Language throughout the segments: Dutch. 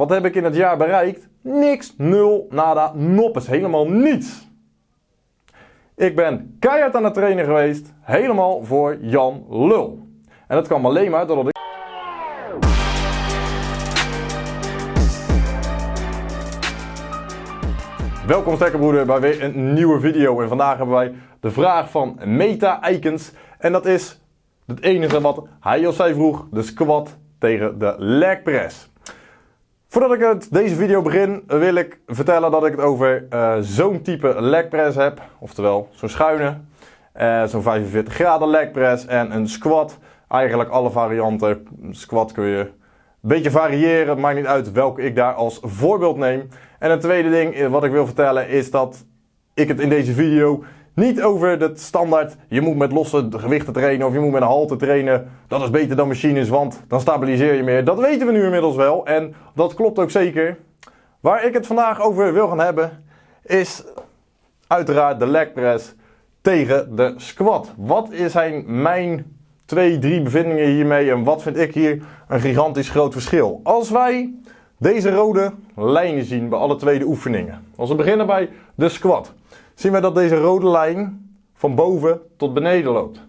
Wat heb ik in het jaar bereikt? Niks, nul, nada, noppes, helemaal niets. Ik ben keihard aan het trainen geweest, helemaal voor Jan Lul. En dat kwam alleen maar doordat ik... Welkom stekkerbroeder bij weer een nieuwe video en vandaag hebben wij de vraag van Meta Eikens en dat is het enige wat hij of zij vroeg, de squat tegen de leg press. Voordat ik het, deze video begin, wil ik vertellen dat ik het over uh, zo'n type leg press heb. Oftewel, zo'n schuine, uh, zo'n 45 graden leg press en een squat. Eigenlijk alle varianten. Squat kun je een beetje variëren, het maakt niet uit welke ik daar als voorbeeld neem. En een tweede ding eh, wat ik wil vertellen is dat ik het in deze video niet over het standaard, je moet met losse gewichten trainen of je moet met een halte trainen. Dat is beter dan machines, want dan stabiliseer je meer. Dat weten we nu inmiddels wel en dat klopt ook zeker. Waar ik het vandaag over wil gaan hebben is uiteraard de leg press tegen de squat. Wat zijn mijn twee, drie bevindingen hiermee en wat vind ik hier een gigantisch groot verschil? Als wij deze rode lijnen zien bij alle twee de oefeningen. Als we beginnen bij de squat zien we dat deze rode lijn van boven tot beneden loopt.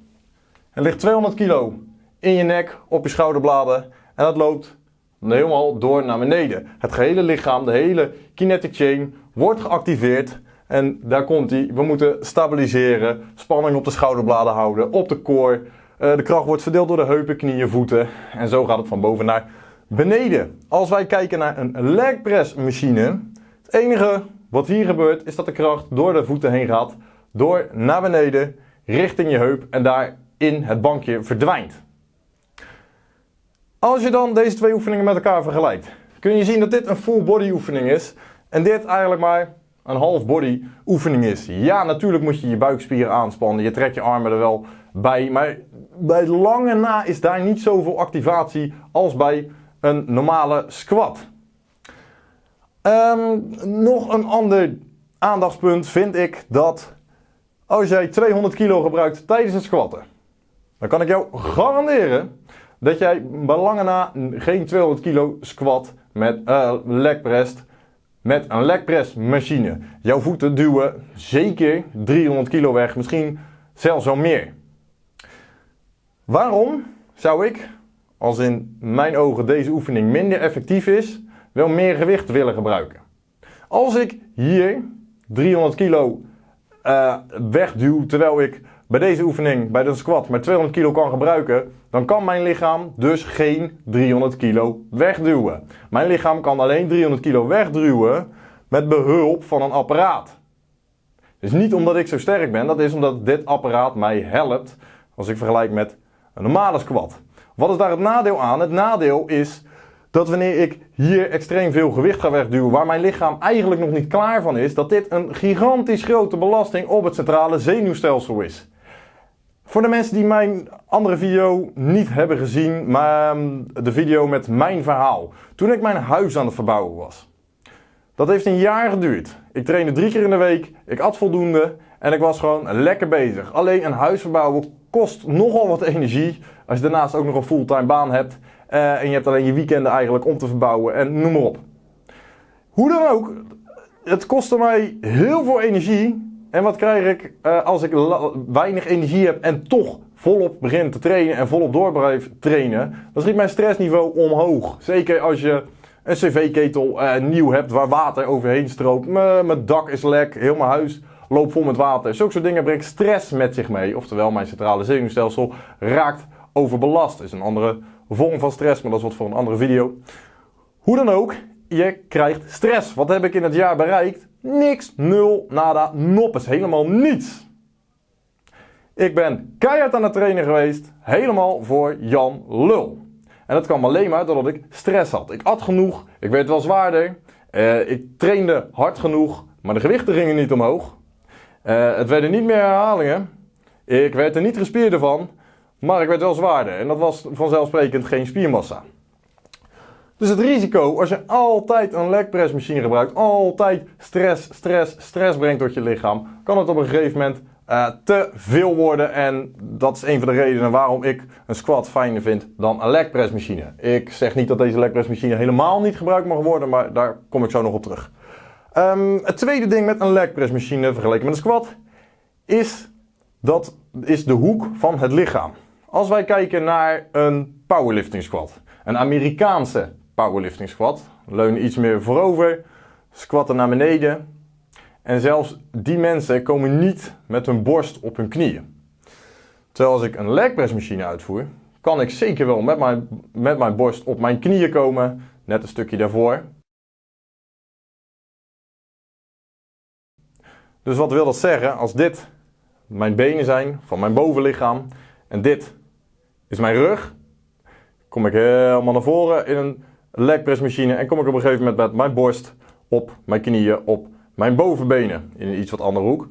Er ligt 200 kilo in je nek, op je schouderbladen en dat loopt helemaal door naar beneden. Het gehele lichaam, de hele kinetic chain wordt geactiveerd en daar komt hij. We moeten stabiliseren, spanning op de schouderbladen houden, op de core. Eh, de kracht wordt verdeeld door de heupen, knieën, voeten en zo gaat het van boven naar beneden. Als wij kijken naar een leg press machine, het enige wat hier gebeurt is dat de kracht door de voeten heen gaat, door naar beneden, richting je heup en daar in het bankje verdwijnt. Als je dan deze twee oefeningen met elkaar vergelijkt, kun je zien dat dit een full body oefening is en dit eigenlijk maar een half body oefening is. Ja, natuurlijk moet je je buikspieren aanspannen, je trekt je armen er wel bij, maar bij lange na is daar niet zoveel activatie als bij een normale squat. Um, nog een ander aandachtspunt vind ik dat als jij 200 kilo gebruikt tijdens het squatten, dan kan ik jou garanderen dat jij bij lange na geen 200 kilo squat met uh, leg press met een leg press machine. Jouw voeten duwen zeker 300 kilo weg, misschien zelfs wel meer. Waarom zou ik, als in mijn ogen deze oefening minder effectief is, wel meer gewicht willen gebruiken. Als ik hier 300 kilo uh, wegduw, terwijl ik bij deze oefening, bij de squat, maar 200 kilo kan gebruiken, dan kan mijn lichaam dus geen 300 kilo wegduwen. Mijn lichaam kan alleen 300 kilo wegduwen met behulp van een apparaat. Dus niet omdat ik zo sterk ben, dat is omdat dit apparaat mij helpt als ik vergelijk met een normale squat. Wat is daar het nadeel aan? Het nadeel is dat wanneer ik hier extreem veel gewicht ga wegduwen, waar mijn lichaam eigenlijk nog niet klaar van is, dat dit een gigantisch grote belasting op het centrale zenuwstelsel is. Voor de mensen die mijn andere video niet hebben gezien, maar ehm, de video met mijn verhaal. Toen ik mijn huis aan het verbouwen was. Dat heeft een jaar geduurd. Ik trainde drie keer in de week, ik at voldoende en ik was gewoon lekker bezig. Alleen een huis verbouwen kost nogal wat energie als je daarnaast ook nog een fulltime baan hebt. Uh, en je hebt alleen je weekenden eigenlijk om te verbouwen en noem maar op. Hoe dan ook, het kostte mij heel veel energie. En wat krijg ik uh, als ik weinig energie heb en toch volop begin te trainen en volop door blijf trainen? Dan schiet mijn stressniveau omhoog. Zeker als je een cv-ketel uh, nieuw hebt waar water overheen stroomt. Mijn dak is lek, heel mijn huis loopt vol met water. Zulke soort dingen brengt stress met zich mee. Oftewel, mijn centrale zenuwstelsel raakt overbelast. Dat is een andere vorm van stress, maar dat is wat voor een andere video. Hoe dan ook, je krijgt stress. Wat heb ik in het jaar bereikt? Niks, nul, nada, noppes, helemaal niets. Ik ben keihard aan het trainen geweest, helemaal voor Jan Lul. En dat kwam alleen maar doordat ik stress had. Ik at genoeg, ik werd wel zwaarder, uh, ik trainde hard genoeg, maar de gewichten gingen niet omhoog. Uh, het werden niet meer herhalingen, ik werd er niet gespierder van, maar ik werd wel zwaarder en dat was vanzelfsprekend geen spiermassa. Dus het risico als je altijd een leg press machine gebruikt, altijd stress, stress, stress brengt tot je lichaam, kan het op een gegeven moment eh, te veel worden. En dat is een van de redenen waarom ik een squat fijner vind dan een leg press machine. Ik zeg niet dat deze leg press machine helemaal niet gebruikt mag worden, maar daar kom ik zo nog op terug. Ehm, het tweede ding met een leg press machine vergeleken met een squat is, dat is de hoek van het lichaam. Als wij kijken naar een powerlifting squat, een Amerikaanse powerlifting squat, leunen iets meer voorover, squatten naar beneden. En zelfs die mensen komen niet met hun borst op hun knieën. Terwijl als ik een leg press machine uitvoer, kan ik zeker wel met mijn, met mijn borst op mijn knieën komen, net een stukje daarvoor. Dus wat wil dat zeggen? Als dit mijn benen zijn van mijn bovenlichaam en dit is mijn rug, kom ik helemaal naar voren in een leg en kom ik op een gegeven moment met mijn borst op mijn knieën, op mijn bovenbenen in een iets wat andere hoek.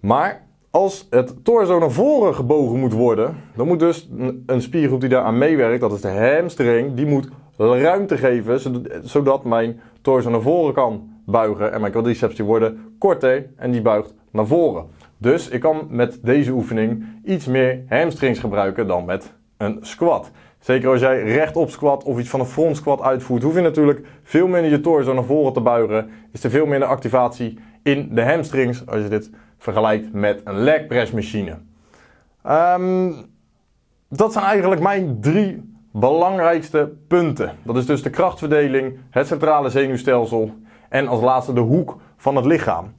Maar als het torso naar voren gebogen moet worden, dan moet dus een spiergroep die daar aan meewerkt, dat is de hamstring, die moet ruimte geven zodat mijn torso naar voren kan buigen en mijn quadriceps die worden korter en die buigt naar voren. Dus ik kan met deze oefening iets meer hamstrings gebruiken dan met een squat. Zeker als jij rechtop squat of iets van een front squat uitvoert, hoef je natuurlijk veel minder je torso naar voren te buigen. Is er veel minder activatie in de hamstrings als je dit vergelijkt met een leg press machine. Um, dat zijn eigenlijk mijn drie belangrijkste punten. Dat is dus de krachtverdeling, het centrale zenuwstelsel en als laatste de hoek van het lichaam.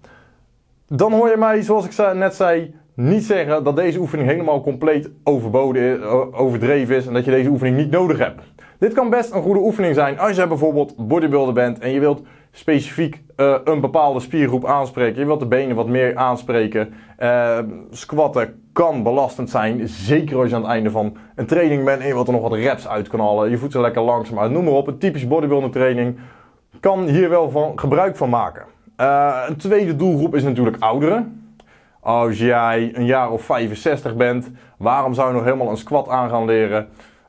Dan hoor je mij, zoals ik net zei, niet zeggen dat deze oefening helemaal compleet overboden, overdreven is en dat je deze oefening niet nodig hebt. Dit kan best een goede oefening zijn als je bijvoorbeeld bodybuilder bent en je wilt specifiek uh, een bepaalde spiergroep aanspreken. Je wilt de benen wat meer aanspreken. Uh, squatten kan belastend zijn, zeker als je aan het einde van een training bent en je wilt er nog wat reps uit kan halen. Je ze lekker langzaam uit, noem maar op. Een typische bodybuilder training kan hier wel van gebruik van maken. Uh, een tweede doelgroep is natuurlijk ouderen. Als jij een jaar of 65 bent, waarom zou je nog helemaal een squat aan gaan leren?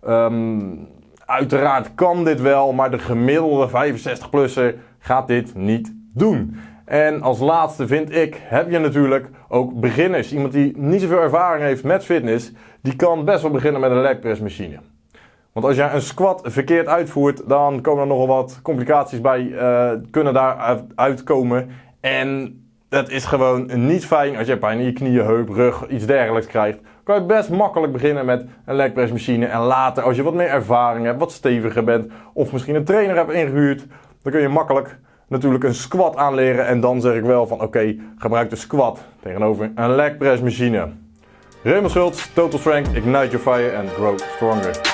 Um, uiteraard kan dit wel, maar de gemiddelde 65-plusser gaat dit niet doen. En als laatste vind ik, heb je natuurlijk ook beginners. Iemand die niet zoveel ervaring heeft met fitness, die kan best wel beginnen met een leg press machine. Want als je een squat verkeerd uitvoert, dan komen er nogal wat complicaties bij, uh, kunnen daar uitkomen. En het is gewoon niet fijn als je pijn in je knieën, heup, rug, iets dergelijks krijgt. Kan je best makkelijk beginnen met een leg press machine. En later, als je wat meer ervaring hebt, wat steviger bent, of misschien een trainer hebt ingehuurd, dan kun je makkelijk natuurlijk een squat aanleren. En dan zeg ik wel van oké, gebruik de squat tegenover een leg press machine. Raymond Total Strength, Ignite Your Fire and Grow Stronger.